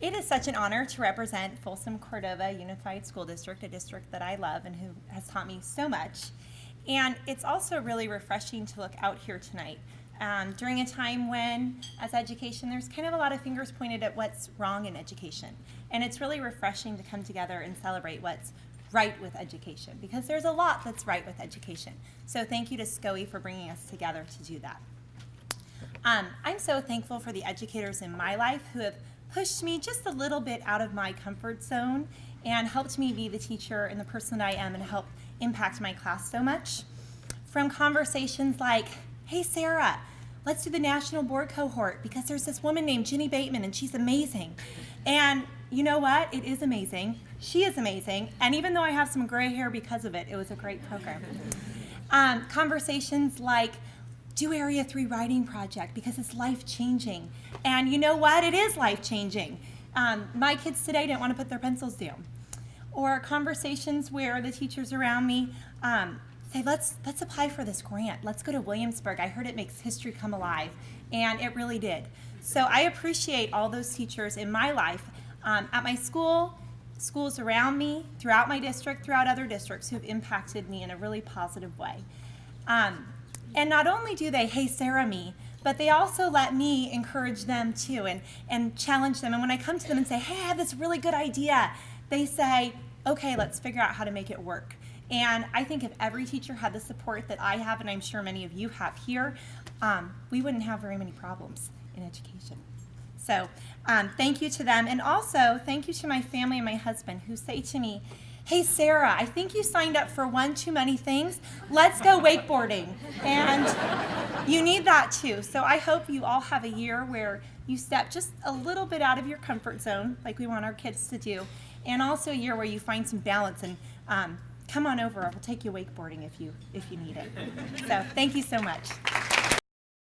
It is such an honor to represent Folsom Cordova Unified School District, a district that I love and who has taught me so much. And it's also really refreshing to look out here tonight um, during a time when, as education, there's kind of a lot of fingers pointed at what's wrong in education. And it's really refreshing to come together and celebrate what's right with education because there's a lot that's right with education. So thank you to SCOE for bringing us together to do that. Um, I'm so thankful for the educators in my life who have pushed me just a little bit out of my comfort zone and helped me be the teacher and the person that I am and help impact my class so much. From conversations like, hey Sarah, let's do the national board cohort because there's this woman named Jenny Bateman and she's amazing. And you know what? It is amazing. She is amazing. And even though I have some gray hair because of it, it was a great program. Um, conversations like, do Area 3 Writing Project because it's life changing. And you know what? It is life changing. Um, my kids today didn't want to put their pencils down. Or conversations where the teachers around me um, say, let's, let's apply for this grant. Let's go to Williamsburg. I heard it makes history come alive. And it really did. So I appreciate all those teachers in my life um, at my school, schools around me, throughout my district, throughout other districts who have impacted me in a really positive way. Um, and not only do they, hey Sarah me, but they also let me encourage them too and, and challenge them. And when I come to them and say, hey, I have this really good idea, they say, okay, let's figure out how to make it work. And I think if every teacher had the support that I have, and I'm sure many of you have here, um, we wouldn't have very many problems in education. So um, thank you to them. And also, thank you to my family and my husband who say to me, hey, Sarah, I think you signed up for one too many things. Let's go wakeboarding. And you need that too. So I hope you all have a year where you step just a little bit out of your comfort zone, like we want our kids to do, and also a year where you find some balance and um, come on over. I will take you wakeboarding if you if you need it. So thank you so much.